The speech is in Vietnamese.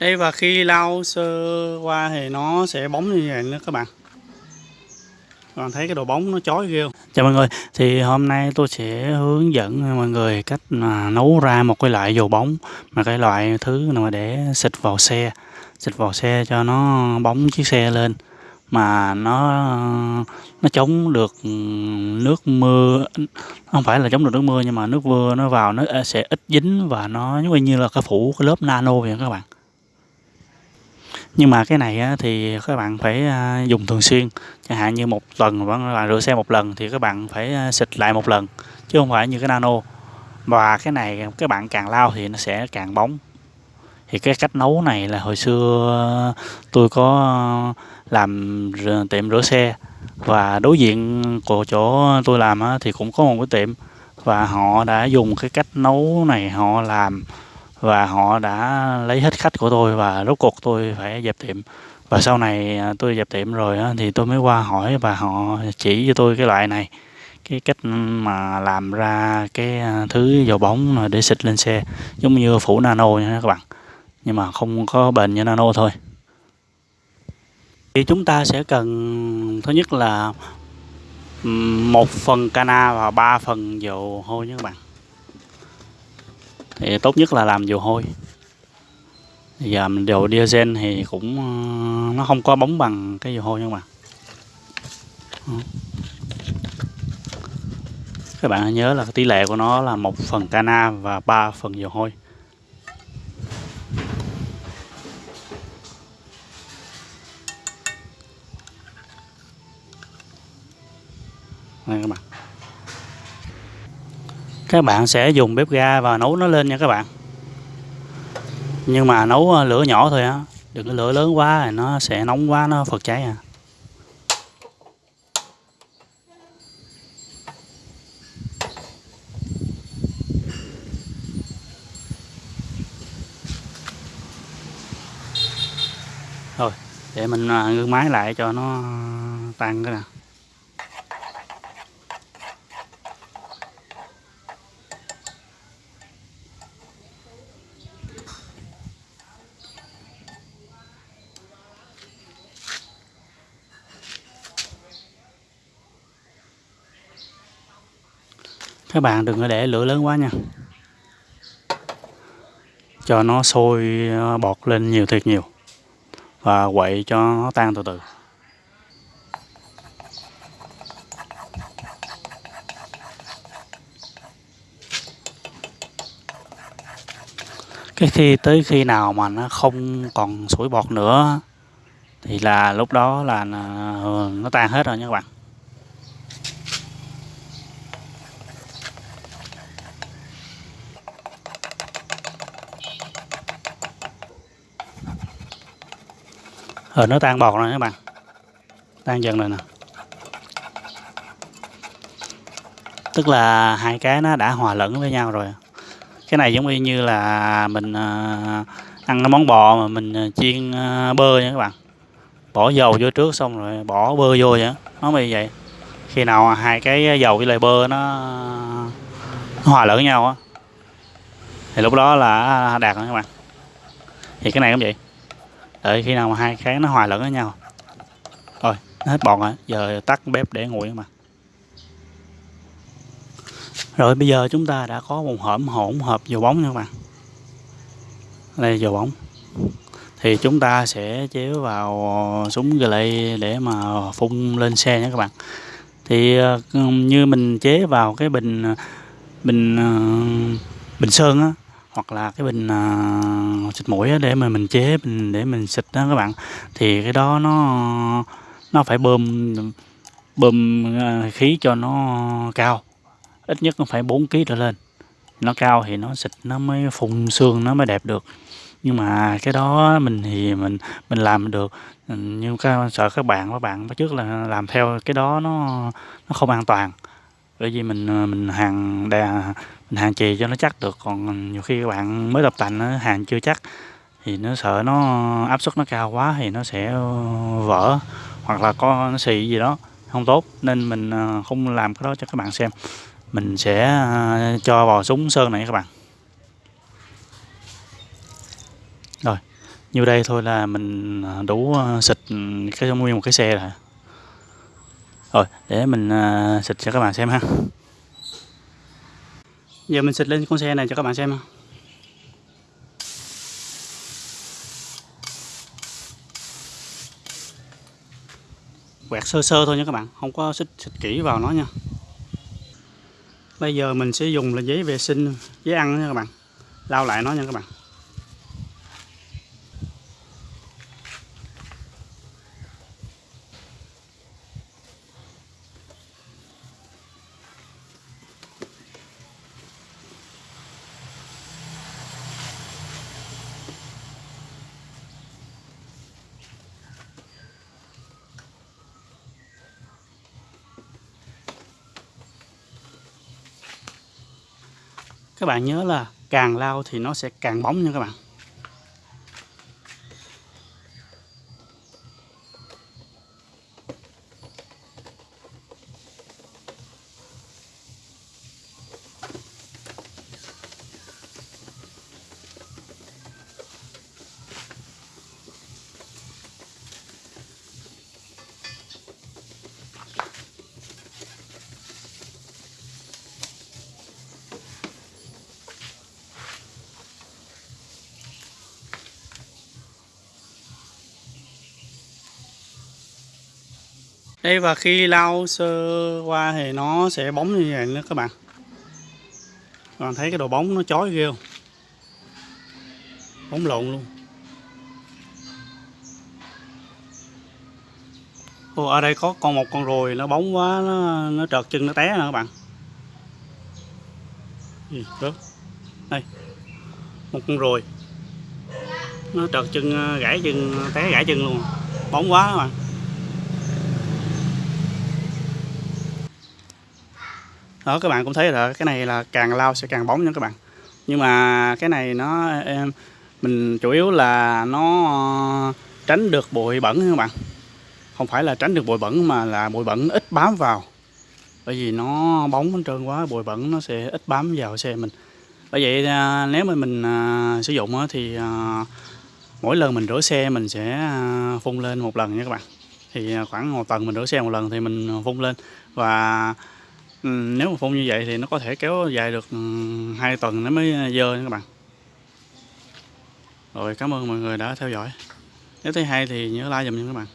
đây và khi lau sơ qua thì nó sẽ bóng như vậy nữa các bạn. Các bạn thấy cái độ bóng nó chói ghê không? Chào mọi người, thì hôm nay tôi sẽ hướng dẫn mọi người cách mà nấu ra một cái loại dầu bóng mà cái loại thứ mà để xịt vào xe. Xịt vào xe cho nó bóng chiếc xe lên mà nó nó chống được nước mưa. Không phải là chống được nước mưa nhưng mà nước mưa nó vào nó sẽ ít dính và nó giống như là cái phủ cái lớp nano vậy các bạn nhưng mà cái này thì các bạn phải à, dùng thường xuyên. Chẳng hạn như một tuần các bạn rửa xe một lần thì các bạn phải à, xịt lại một lần, chứ không phải như cái nano. Và cái này, các bạn càng lau thì nó sẽ càng bóng. Thì cái cách nấu này là hồi xưa à, tôi có làm tiệm rửa xe. Và đối diện của chỗ tôi làm thì cũng có một cái tiệm. Và họ đã dùng cái cách nấu này, họ làm và họ đã lấy hết khách của tôi và rốt cuộc tôi phải dẹp tiệm. Và sau này à, tôi dẹp tiệm rồi thì tôi mới qua hỏi và họ chỉ cho tôi cái loại này, cái cách mà làm ra cái à, thứ dầu bóng để xịt lên xe, giống như phủ nano nha các bạn. Nhưng mà không có bền như nano thôi. Thì chúng ta sẽ cần, thứ nhất là một phần cana và ba phần dầu hôi nhé các bạn thì tốt nhất là làm dầu hôi. Giờ mình dầu diesel thì cũng ờ, nó không có bóng bằng cái dầu hôi nha các bạn. Các bạn nhớ là tỷ lệ của nó là một phần cana và 3 phần dầu hôi. Đây các bạn các bạn sẽ dùng bếp ga và nấu nó lên nha các bạn. Nhưng mà nấu ờ, lửa nhỏ thôi á. Đừng có lửa lớn quá, thì nó sẽ nóng quá, nó phật cháy à. Rồi, để mình ờ, ngưng máy lại cho nó ờ, tan cái nào. Các bạn đừng có để lửa lớn quá nha. Cho nó sôi ờ, bọt lên nhiều thiệt nhiều. Và quậy cho nó tan từ từ. Cái khi tới khi nào mà nó không còn sủi bọt nữa, thì là lúc đó là ờ, nó tan hết rồi nha các bạn. Rồi nó tan bọt rồi các bạn. Tan dần rồi nè. Tức là hai cái nó đã hòa lẫn với nhau rồi. Cái này giống như là mình ờ, ăn cái món bò mà mình ờ, chiên bơ nha các bạn. Bỏ dầu vô trước xong rồi bỏ bơ vô vậy nó như vậy. Khi nào hai cái dầu với lại bơ nó, nó hòa lẫn với nhau á thì lúc đó là à, đạt rồi các bạn. Thì cái này cũng vậy đợi khi nào mà hai cái nó hòa lẫn với nhau. Rồi hết bọt rồi, giờ tắt bếp để nguội mà. Rồi bây giờ chúng ta đã có một hỗn hỗn hợp dầu bóng nha các bạn. Đây dầu bóng. Thì chúng ta sẽ chế vào súng lệ để mà phun lên xe nha các bạn. Thì ờ, như mình chế vào cái bình bình ờ, bình sơn á hoặc là cái bình uh, xịt mũi để mà mình chế mình để mình xịt đó các bạn. Thì cái đó nó nó phải bơm bơm à, khí cho nó cao ít nhất nó phải 4 kg trở lên. Nó cao thì nó xịt nó mới phun xương nó mới đẹp được. Nhưng mà cái đó mình thì mình mình làm được. Nhưng các sợ các bạn các bạn trước là làm theo cái đó nó nó không an toàn. Bởi vì mình à, mình hàng đà mình hàng chì cho nó chắc được còn nhiều khi các bạn mới tập tành nó hàng chưa chắc thì nó sợ nó áp suất nó cao quá thì nó sẽ ờ, vỡ hoặc là có nó xì gì đó không tốt nên mình ờ, không làm cái đó cho các bạn xem mình sẽ ờ, cho vào súng sơn này các bạn rồi Như đây thôi là mình đủ xịt cái nguyên một cái xe rồi. Rồi, để mình xịt cho các bạn xem ha. Giờ mình xịt lên con xe này cho các bạn xem ha. quẹt sơ sơ thôi nha các bạn không có xịt, xịt kỹ vào nó nha. Bây giờ mình sẽ dùng là giấy vệ sinh giấy ăn nha các bạn. Lau lại nó nha các bạn. Các bạn nhớ là càng lau thì nó sẽ càng bóng nha các bạn. Đây và khi lau sơ qua thì nó sẽ bóng như vậy nữa các bạn. Các bạn thấy cái đồ bóng nó chói ghê không? Bóng lộn luôn. Ồ, ở đây có con một con ruồi nó bóng quá nó, nó trợt chân nó té nè các bạn. Ừ, Gì rớt đây. Một con ruồi nó trợt chân gãy chân té gãy chân luôn. Bóng quá các bạn. Đó các bạn cũng thấy là cái này là càng lau sẽ càng bóng nha các bạn. Nhưng mà cái này nó, em, mình chủ yếu là nó ờ, tránh được bụi bẩn các bạn. Không phải là tránh được bụi bẩn mà là bụi bẩn ít bám vào. Bởi vì nó bóng hết trơn quá, bụi bẩn nó sẽ ít bám vào xe mình. Bởi vậy ờ, nếu mà mình sử dụng thì mỗi lần mình rửa xe mình sẽ phun lên một lần nha các bạn. Thì khoảng một tuần mình rửa xe một lần thì mình phun lên. Và Ừ, nếu mà phun như vậy thì nó có thể kéo dài được ừ, hai tuần nó mới ờ, dơ nha các bạn. Rồi, cảm ơn mọi người đã theo dõi. Nếu thấy hay thì nhớ like dùm nha các bạn.